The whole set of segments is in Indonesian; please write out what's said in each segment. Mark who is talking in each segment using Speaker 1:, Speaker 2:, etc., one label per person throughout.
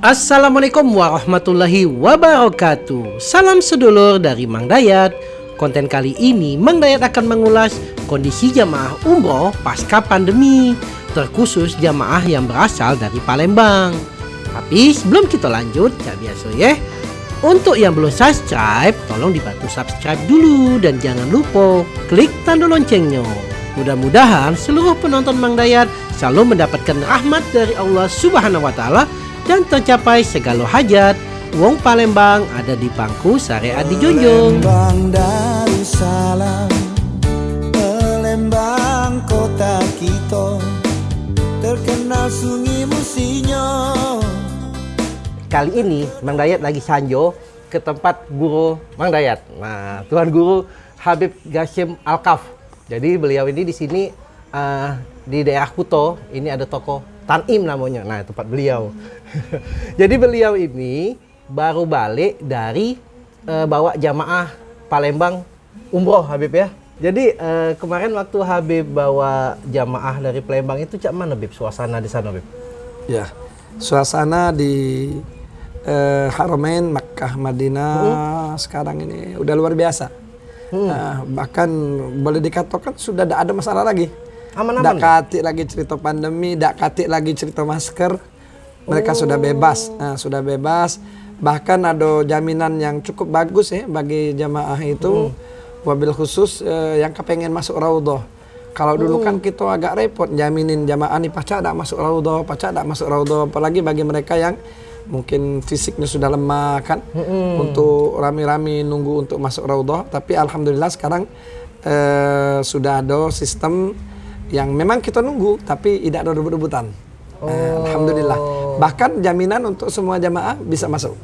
Speaker 1: Assalamualaikum warahmatullahi wabarakatuh. Salam sedulur dari Mang Dayat. Konten kali ini Mang Dayat akan mengulas kondisi jamaah umroh pasca pandemi Terkhusus jamaah yang berasal dari Palembang. Tapi sebelum kita lanjut, ya biasa ya Untuk yang belum subscribe, tolong dibantu subscribe dulu Dan jangan lupa klik tanda loncengnya. Mudah-mudahan seluruh penonton Mang Dayat selalu mendapatkan rahmat dari Allah Subhanahu wa taala dan tercapai segala hajat. Wong Palembang ada di bangku syariat di Junjung.
Speaker 2: Palembang Darussalam Palembang kota kita Terkenal sungai musinyo
Speaker 1: Kali ini Mang Dayat lagi sanjo ke tempat guru Mang Dayat. Nah, Tuan Guru Habib Gashim Alkaf. Jadi beliau ini di sini uh, di daerah Kuto. Ini ada toko Tanim namanya. Nah, tempat beliau. Jadi beliau ini baru balik dari uh, bawa jamaah Palembang umroh Habib ya. Jadi uh, kemarin waktu Habib bawa jamaah dari Palembang itu cak mana Habib suasana di sana Habib?
Speaker 3: Ya, suasana di eh, Haramain Makkah Madinah sekarang ini udah luar biasa. Nah, bahkan boleh dikatakan sudah tidak ada masalah lagi.
Speaker 1: Aman-aman ya?
Speaker 3: katik lagi cerita pandemi, tidak katik lagi cerita masker. Mereka sudah bebas, nah, sudah bebas. Bahkan ada jaminan yang cukup bagus ya bagi jamaah itu. Wabil khusus eh, yang kepengen masuk raudhah. Kalau dulu kan kita agak repot jaminin jamaah nih pacar tidak masuk raudhah, pacar tidak masuk raudhah. Apalagi bagi mereka yang mungkin fisiknya sudah lemah kan untuk rame-rame nunggu untuk masuk raudhah. Tapi alhamdulillah sekarang eh, sudah ada sistem yang memang kita nunggu tapi tidak ada rebut-rebutan. Eh, alhamdulillah. Bahkan jaminan untuk semua jamaah bisa masuk.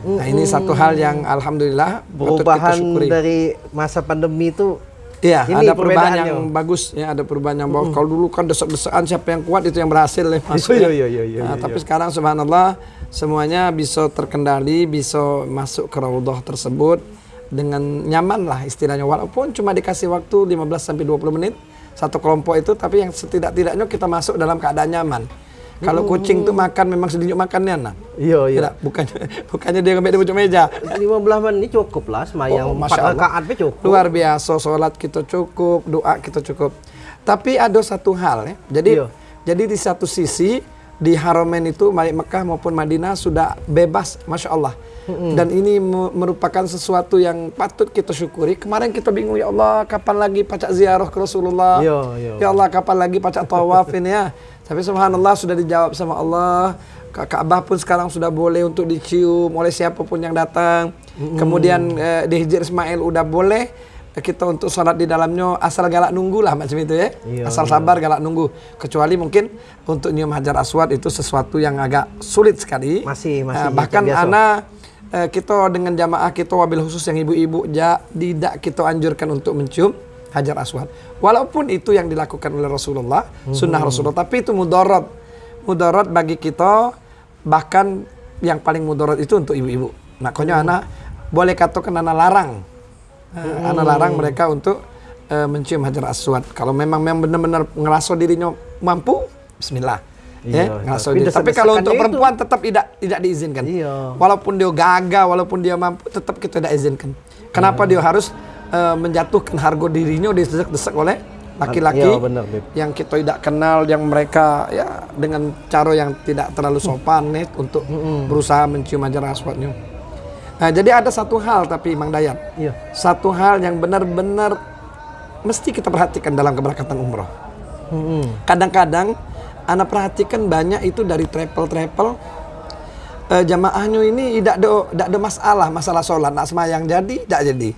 Speaker 3: Nah ini satu hal yang alhamdulillah
Speaker 1: Perubahan dari masa pandemi itu
Speaker 3: Iya, ada perubahan yang bagus ya, ada perubahan yang bagus. Kalau dulu kan desak-desakan siapa yang kuat itu yang berhasil ya masuk.
Speaker 1: Iya,
Speaker 3: ya.
Speaker 1: iya, iya, iya,
Speaker 3: Nah,
Speaker 1: iya.
Speaker 3: tapi sekarang subhanallah semuanya bisa terkendali, bisa masuk ke raudhah tersebut dengan nyaman lah istilahnya walaupun cuma dikasih waktu 15 sampai 20 menit satu kelompok itu tapi yang setidak-tidaknya kita masuk dalam keadaan nyaman. Kalau kucing tuh makan memang sedikit makannya nah.
Speaker 1: Iya, iya.
Speaker 3: Tidak, bukannya bukannya dia ngambil di ujung meja.
Speaker 1: 15 menit cukup lah semayang
Speaker 3: Oh,
Speaker 1: empat
Speaker 3: Masya Allah.
Speaker 1: cukup.
Speaker 3: Luar biasa, sholat kita cukup, doa kita cukup. Tapi ada satu hal ya. Jadi
Speaker 1: Iya.
Speaker 3: jadi di satu sisi di Haramain itu baik Mekah maupun Madinah sudah bebas, masya Allah. Dan ini me- merupakan sesuatu yang patut kita syukuri. Kemarin kita bingung ya Allah, kapan lagi pacak ziarah ke Rasulullah?
Speaker 1: Iya, iya.
Speaker 3: Ya Allah, kapan lagi pacak tawaf ini ya? Tapi subhanallah sudah dijawab sama Allah. Ka- Ka'bah pun sekarang sudah boleh untuk dicium oleh siapa pun yang datang. Kemudian eh, di Hijr Ismail udah boleh eh, kita untuk sholat di dalamnya asal galak nunggu lah macam itu ya.
Speaker 1: Iya,
Speaker 3: asal sabar galak nunggu. Kecuali mungkin untuk nyium hajar aswad itu sesuatu yang agak sulit sekali.
Speaker 1: Masih- masih
Speaker 3: Eh, bahkan anak eh, kita dengan jamaah kita wabil khusus yang ibu-ibu ja, tidak kita anjurkan untuk mencium hajar aswad. Walaupun itu yang dilakukan oleh Rasulullah, sunnah Rasulullah, tapi itu mudarat. Mudarat bagi kita bahkan yang paling mudarat itu untuk ibu-ibu. Makanya anak boleh katakan anak larang. Eh, Anak larang mereka untuk eh, mencium hajar aswad. Kalau memang memang benar-benar ngerasa dirinya mampu, bismillah.
Speaker 1: Iya,
Speaker 3: ya, ngerasa
Speaker 1: tapi
Speaker 3: diri. Tapi kalau untuk
Speaker 1: itu-
Speaker 3: perempuan tetap tidak tidak diizinkan.
Speaker 1: Iya.
Speaker 3: Walaupun dia gagah, walaupun dia mampu, tetap kita tidak izinkan. Kenapa dia harus eh, menjatuhkan harga dirinya didesak-desak oleh laki-laki
Speaker 1: Iya,
Speaker 3: yang kita tidak kenal, yang mereka ya dengan cara yang tidak terlalu sopan nih untuk berusaha mencium hajar aswadnya. Nah, jadi ada satu hal tapi Mang Dayat,
Speaker 1: Iya.
Speaker 3: satu hal yang benar-benar mesti kita perhatikan dalam keberkatan umroh. Kadang-kadang anak perhatikan banyak itu dari travel-travel eh, jamaahnya ini tidak ada tidak ada masalah masalah sholat. Nak semayang jadi tidak jadi.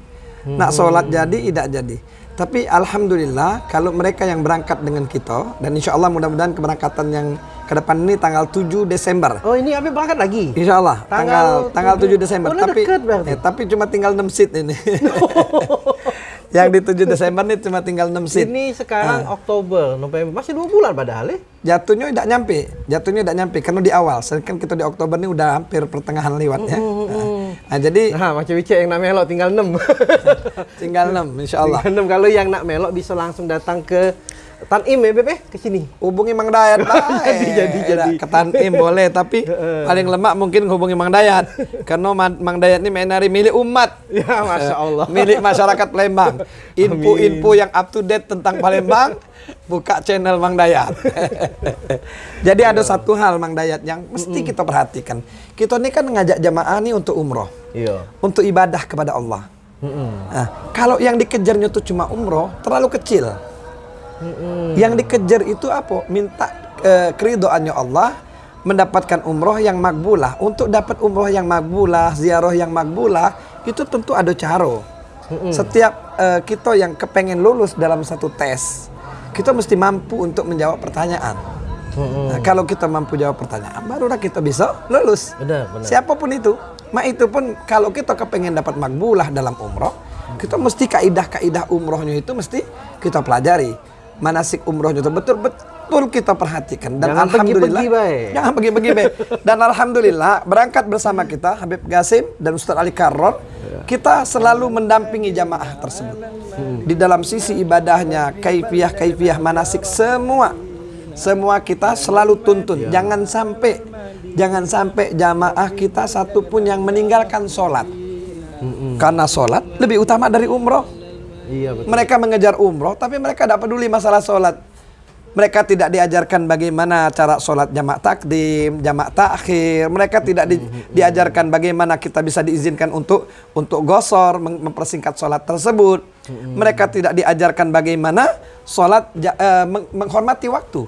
Speaker 3: Nak sholat jadi tidak jadi. Tapi alhamdulillah kalau mereka yang berangkat dengan kita dan insya Allah mudah-mudahan keberangkatan yang ke depan ini tanggal 7 Desember
Speaker 1: Oh ini Abi berangkat lagi?
Speaker 3: Insya Allah
Speaker 1: Tanggal
Speaker 3: tanggal tanggal 7
Speaker 1: 7
Speaker 3: Desember
Speaker 1: Oh,
Speaker 3: tapi
Speaker 1: berarti.
Speaker 3: eh, tapi cuma tinggal 6 seat ini. yang di 7 Desember ini cuma tinggal 6 seat.
Speaker 1: Ini sekarang Oktober, November, masih dua bulan padahal ya?
Speaker 3: Jatuhnya tidak nyampe, jatuhnya tidak nyampe karena di awal. Sedangkan kita di Oktober ini udah hampir pertengahan lewat ya. Nah, nah, jadi
Speaker 1: Nah, macam Wicek yang nak melok tinggal 6.
Speaker 3: tinggal 6 insya Allah.
Speaker 1: Tinggal 6 kalau yang nak melok bisa langsung datang ke Tanim ya Beb ya ke sini.
Speaker 3: hubungi Mang Dayat.
Speaker 1: Jadi, jadi, jadi.
Speaker 3: Ke Tanim boleh tapi paling lemak mungkin hubungi Mang Dayat karena Ma- Mang Dayat ini menari milik umat
Speaker 1: Ya Masya Allah.
Speaker 3: milik masyarakat Palembang info-info yang up to date tentang Palembang buka channel Mang Dayat jadi ada satu hal Mang Dayat yang mesti kita perhatikan kita ini kan ngajak jamaah nih untuk umroh
Speaker 1: Iya.
Speaker 3: untuk ibadah kepada Allah Nah, kalau yang dikejarnya itu cuma umroh, terlalu kecil. Yang dikejar itu apa? Minta eh, keridoannya Allah, mendapatkan umroh yang makbulah. Untuk dapat umroh yang makbulah, ziarah yang makbulah, itu tentu ada cara. Setiap eh, kita yang kepengen lulus dalam satu tes, kita mesti mampu untuk menjawab pertanyaan. Nah, kalau kita mampu jawab pertanyaan, barulah kita bisa lulus.
Speaker 1: Benar, benar.
Speaker 3: Siapa pun itu. Mak itu pun kalau kita kepengen dapat makbulah dalam umroh, kita mesti kaidah-kaidah umrohnya itu mesti kita pelajari. Manasik umrohnya itu betul-betul kita perhatikan. Dan
Speaker 1: Jangan
Speaker 3: alhamdulillah
Speaker 1: pergi-pergi, baik.
Speaker 3: jangan pergi-pergi dan alhamdulillah berangkat bersama kita Habib Gasim dan Ustaz Ali Karron kita selalu mendampingi jamaah tersebut. Di dalam sisi ibadahnya kaifiah kaifiah manasik semua semua kita selalu tuntun. Jangan sampai jangan sampai jamaah kita satu pun yang meninggalkan sholat. Karena sholat lebih utama dari umroh
Speaker 1: Iya betul.
Speaker 3: mereka mengejar umroh tapi mereka tidak peduli masalah sholat mereka tidak diajarkan bagaimana cara sholat jamak takdim, jamak takhir. Mereka tidak di- diajarkan bagaimana kita bisa diizinkan untuk untuk gosor, mem- mempersingkat sholat tersebut. Mereka tidak diajarkan bagaimana sholat eh, meng- menghormati waktu.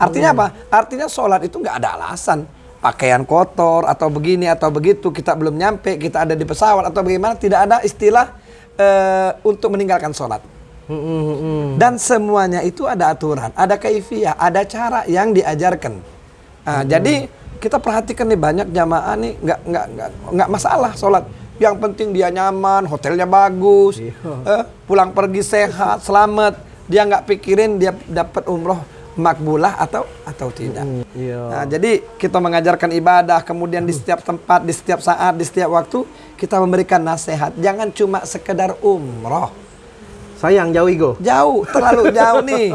Speaker 3: Artinya apa? Artinya sholat itu nggak ada alasan. Pakaian kotor atau begini atau begitu kita belum nyampe, kita ada di pesawat atau bagaimana tidak ada istilah eh, untuk meninggalkan sholat. Dan semuanya itu ada aturan, ada kaifiah, ada cara yang diajarkan. Nah, Jadi kita perhatikan nih banyak jamaah nih nggak nggak nggak nggak masalah sholat. Yang penting dia nyaman, hotelnya bagus, eh, pulang pergi sehat, selamat. Dia nggak pikirin dia dapat umroh makbulah atau atau tidak.
Speaker 1: Iya.
Speaker 3: Nah, jadi kita mengajarkan ibadah, kemudian di setiap tempat, di setiap saat, di setiap waktu kita memberikan nasihat. Jangan cuma sekedar umroh.
Speaker 1: Sayang jauh Igo.
Speaker 3: Jauh, terlalu jauh nih.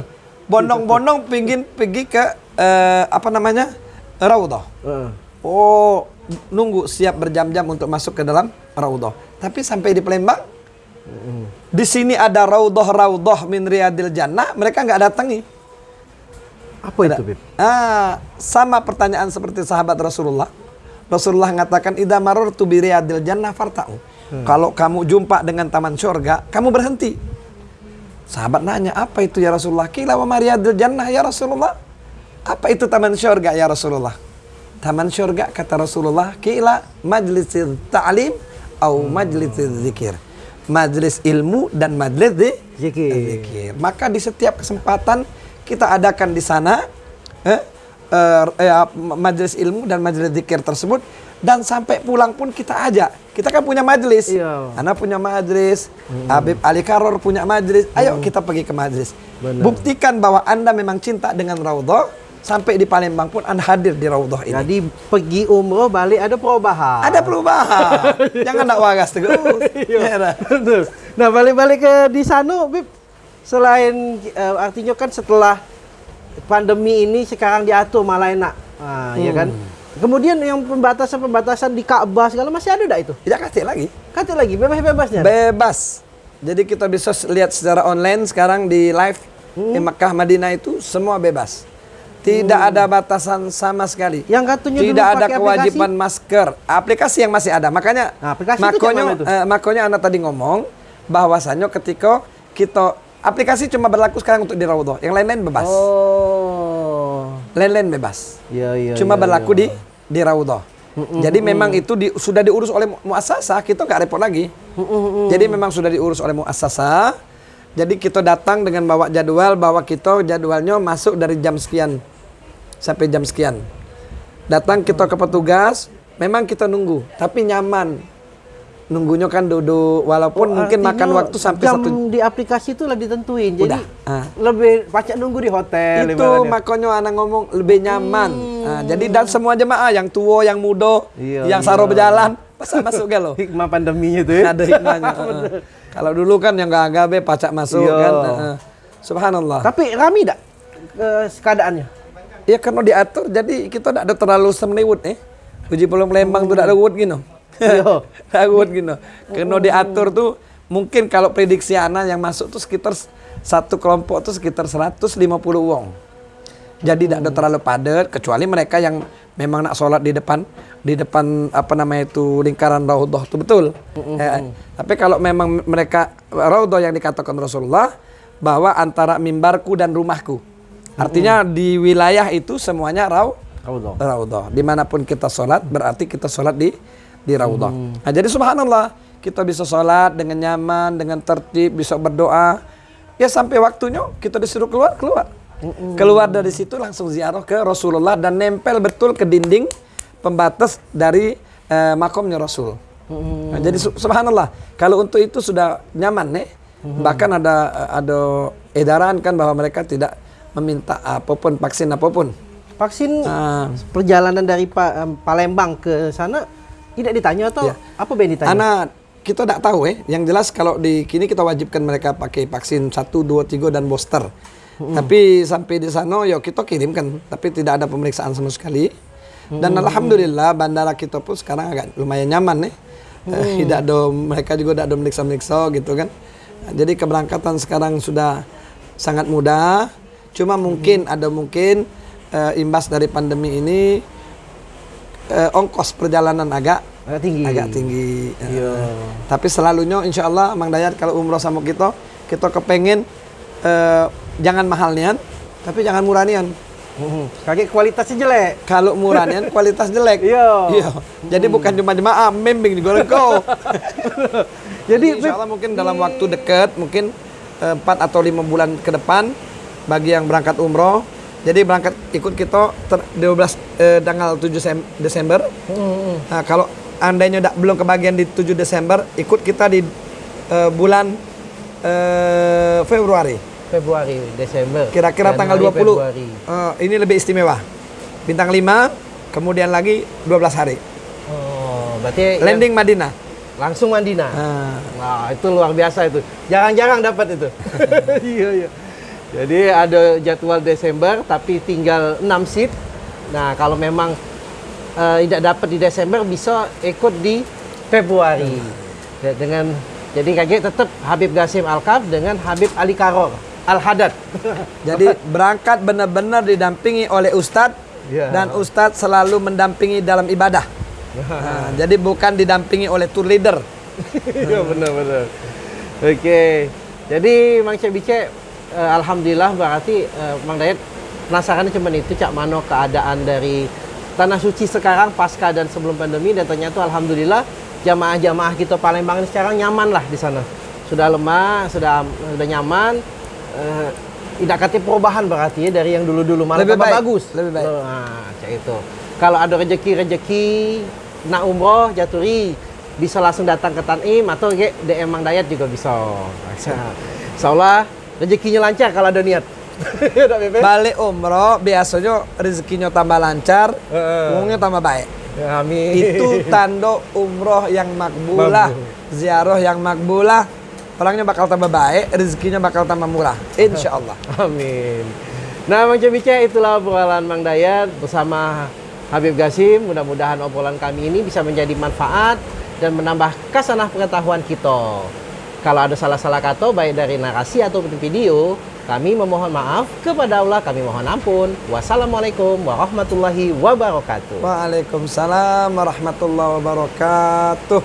Speaker 3: Bondong-bondong pingin pergi ke eh, apa namanya? Raudhah.
Speaker 1: Heeh.
Speaker 3: Oh, nunggu siap berjam-jam untuk masuk ke dalam Raudhah. Tapi sampai di Palembang di sini ada Raudhah-Raudhah min Riyadil Jannah, mereka nggak datangi.
Speaker 1: Apa itu Beb?
Speaker 3: Ah, sama pertanyaan seperti sahabat Rasulullah. Rasulullah mengatakan idza marartu bi riyadil jannah farta'u. Kalau kamu jumpa dengan taman surga, kamu berhenti. Sahabat nanya, "Apa itu ya Rasulullah?" Kila wa mariyadil jannah ya Rasulullah. Apa itu taman surga ya Rasulullah? Taman surga kata Rasulullah, kila majlisil ta'lim au majlisil zikir. Majlis ilmu dan majlis
Speaker 1: Zikir.
Speaker 3: zikir. Maka di setiap kesempatan kita adakan di sana eh, eh, eh, majelis ilmu dan majelis zikir tersebut dan sampai pulang pun kita ajak. Kita kan punya majelis.
Speaker 1: Iya.
Speaker 3: Anak punya majelis, Habib Ali Karor punya majelis. Ayo kita pergi ke majelis. Buktikan bahwa Anda memang cinta dengan Raudhah sampai di Palembang pun Anda hadir di Raudhah ini.
Speaker 1: Jadi pergi umroh balik ada perubahan.
Speaker 3: Ada perubahan. Jangan nak wagas terus. Ya, dah.
Speaker 1: Betul. Nah balik-balik ke di sana, Bib. Selain eh, artinya kan setelah pandemi ini sekarang diatur malah enak, ah, ya kan. Kemudian yang pembatasan-pembatasan di Ka'bah segala masih ada enggak itu?
Speaker 3: Tidak kasih lagi.
Speaker 1: Kata lagi bebas-bebasnya.
Speaker 3: Bebas. Jadi kita bisa lihat secara online sekarang di live
Speaker 1: Hmm.
Speaker 3: di Makkah Madinah itu semua bebas. Tidak ada batasan sama sekali.
Speaker 1: Yang katanya dulu
Speaker 3: Tidak ada
Speaker 1: pakai
Speaker 3: kewajiban masker. Aplikasi yang masih ada. Makanya
Speaker 1: Nah, aplikasi itu
Speaker 3: makonyo,
Speaker 1: mana itu?
Speaker 3: eh, makonyo anak tadi ngomong bahwasannya ketika kita aplikasi cuma berlaku sekarang untuk di Raudhah. Yang lain-lain bebas.
Speaker 1: Oh.
Speaker 3: Lain-lain bebas.
Speaker 1: Iya iya.
Speaker 3: cuma
Speaker 1: iya,
Speaker 3: berlaku
Speaker 1: iya.
Speaker 3: di di Raudhah. Jadi memang itu di- sudah diurus oleh mu- muasasah, kita nggak repot lagi. Jadi memang sudah diurus oleh muasasah. Jadi kita datang dengan bawa jadwal bahwa kita jadwalnya masuk dari jam sekian sampai jam sekian. Datang kita ke petugas, memang kita nunggu, tapi nyaman. Nunggunya kan duduk, walaupun mungkin
Speaker 1: Artinya
Speaker 3: makan waktu sampai
Speaker 1: jam
Speaker 3: satu
Speaker 1: di aplikasi itu lah ditentuin. Jadi
Speaker 3: Udah, ah.
Speaker 1: lebih pacak nunggu di hotel.
Speaker 3: itu makanya anak ngomong lebih nyaman. Nah, jadi dan semua jemaah yang tua, yang muda,
Speaker 1: Iya,
Speaker 3: yang
Speaker 1: iya.
Speaker 3: saro berjalan, masa masuk gak lo?
Speaker 1: Hikmah pandeminya tuh ya.
Speaker 3: Ada hikmahnya. heeh. Kalau dulu kan yang gak agabe pacak masuk
Speaker 1: Iya.
Speaker 3: kan. heeh. Subhanallah.
Speaker 1: Tapi rame tidak eh, keadaannya?
Speaker 3: Ya karena diatur jadi kita tidak ada terlalu semliwut eh. Uji pulau Lembang tuh tidak ada wud gitu.
Speaker 1: Iya.
Speaker 3: Ada wud gitu. Karena diatur tuh mungkin kalau prediksi anak yang masuk tuh sekitar satu kelompok tuh sekitar 150 wong. Jadi tidak ada terlalu padat kecuali mereka yang memang nak sholat di depan di depan apa namanya itu lingkaran raudhah itu betul. Eh, tapi kalau memang mereka raudhah yang dikatakan Rasulullah bahwa antara mimbarku dan rumahku. Artinya di wilayah itu semuanya rau
Speaker 1: Raudhah.
Speaker 3: raudhah. Di mana pun kita sholat berarti kita sholat di di raudhah. Nah, jadi subhanallah kita bisa sholat dengan nyaman, dengan tertib, bisa berdoa. Ya sampai waktunya kita disuruh keluar keluar. Keluar dari situ langsung ziarah ke Rasulullah dan nempel betul ke dinding pembatas dari eh, makomnya Rasul. Nah, jadi su- subhanallah kalau untuk itu sudah nyaman nih. Bahkan ada ada edaran kan bahwa mereka tidak meminta apa pun vaksin apa pun.
Speaker 1: Vaksin
Speaker 3: Ah.
Speaker 1: perjalanan dari Pa- em, Palembang ke sana tidak ditanya atau
Speaker 3: Ya.
Speaker 1: apa Ben ditanya?
Speaker 3: Anak kita tidak tahu eh. Yang jelas kalau di kini kita wajibkan mereka pakai vaksin 1, 2, 3 dan booster. Tapi sampai di sana ya kita kirimkan, tapi tidak ada pemeriksaan sama sekali. Dan alhamdulillah bandara kita pun sekarang agak lumayan nyaman nih. Eh, tidak ada mereka juga tidak ada meriksa-meriksa gitu kan. Jadi keberangkatan sekarang sudah sangat mudah. Cuma mungkin ada mungkin eh, imbas dari pandemi ini eh, ongkos perjalanan agak
Speaker 1: Agak tinggi.
Speaker 3: agak tinggi.
Speaker 1: Iya.
Speaker 3: Eh, Tapi selalunya insya Allah Mang Dayat kalau umroh sama kita, kita kepengen eh, jangan mahal nian, tapi jangan murah nian.
Speaker 1: Mhm. Kaget kualitasnya jelek.
Speaker 3: Kalau murah nian kualitas jelek.
Speaker 1: Iya.
Speaker 3: Jadi bukan cuma jemaah membimbing di goreng kau.
Speaker 1: Jadi
Speaker 3: insya Allah mungkin dalam waktu dekat, mungkin eh, 4 atau lima bulan ke depan bagi yang berangkat umroh. Jadi berangkat ikut kita ter, 12 eh, tanggal 7 Sem- Desember. Nah, kalau andainya dak- belum kebagian di 7 Desember, ikut kita di eh, bulan eh, Februari.
Speaker 1: Februari, Desember.
Speaker 3: Kira-kira tanggal
Speaker 1: Januari,
Speaker 3: 20.
Speaker 1: Februari.
Speaker 3: Eh, ini lebih istimewa. Bintang 5, kemudian lagi 12 hari.
Speaker 1: Oh, berarti yang
Speaker 3: Landing Madinah.
Speaker 1: langsung Mandina.
Speaker 3: Ah.
Speaker 1: Wah, itu luar biasa itu. Jarang-jarang dapat itu. iya, iya. Jadi ada jadwal Desember tapi tinggal 6 seat. Nah, kalau memang eh, tidak dapat di Desember bisa ikut di Februari. Ya, Dengan jadi kaget tetap Habib Gasim Alkaf dengan Habib Ali Karor Al Haddad.
Speaker 3: Jadi berangkat benar-benar didampingi oleh ustadz
Speaker 1: Ya.
Speaker 3: dan ustadz selalu mendampingi dalam ibadah. Nah, jadi bukan didampingi oleh tour leader.
Speaker 1: Iya benar benar. Oke. Jadi Mang Cek Eh, alhamdulillah berarti eh, Mang Dayat penasarannya cuma itu cak mano keadaan dari tanah suci sekarang pasca dan sebelum pandemi dan ternyata alhamdulillah jamaah-jamaah kita Palembang ini sekarang nyaman lah di sana. Sudah lemah, sudah sudah nyaman. Eh, tidak kata perubahan berarti ya dari yang dulu-dulu malah
Speaker 3: Lebih baik,
Speaker 1: bagus.
Speaker 3: lebih baik.
Speaker 1: Nah, cak itu. Kalau ada rezeki-rezeki nak umroh jaturi bisa langsung datang ke Tanim atau ke DM Mang Dayat juga bisa. Insya Allah rezekinya lancar kalau ada niat. Udah, Bebe?
Speaker 3: Balik umroh biasanya rezekinya tambah lancar,
Speaker 1: Heeh.
Speaker 3: uangnya tambah baik.
Speaker 1: Ya, amin.
Speaker 3: Itu tanda umroh yang makbulah,
Speaker 1: Makbul.
Speaker 3: ziarah yang makbulah. Orangnya bakal tambah baik, rezekinya bakal tambah murah. Insya Allah.
Speaker 1: Amin. Nah, Mang Cebice, itulah obrolan Mang Dayat bersama Habib Gasim. Mudah-mudahan obrolan kami ini bisa menjadi manfaat dan menambah kasanah pengetahuan kita. Kalau ada salah-salah kata baik dari narasi ataupun video, kami memohon maaf kepada Allah, kami mohon ampun. Wassalamualaikum warahmatullahi wabarakatuh.
Speaker 3: Waalaikumsalam warahmatullahi wabarakatuh.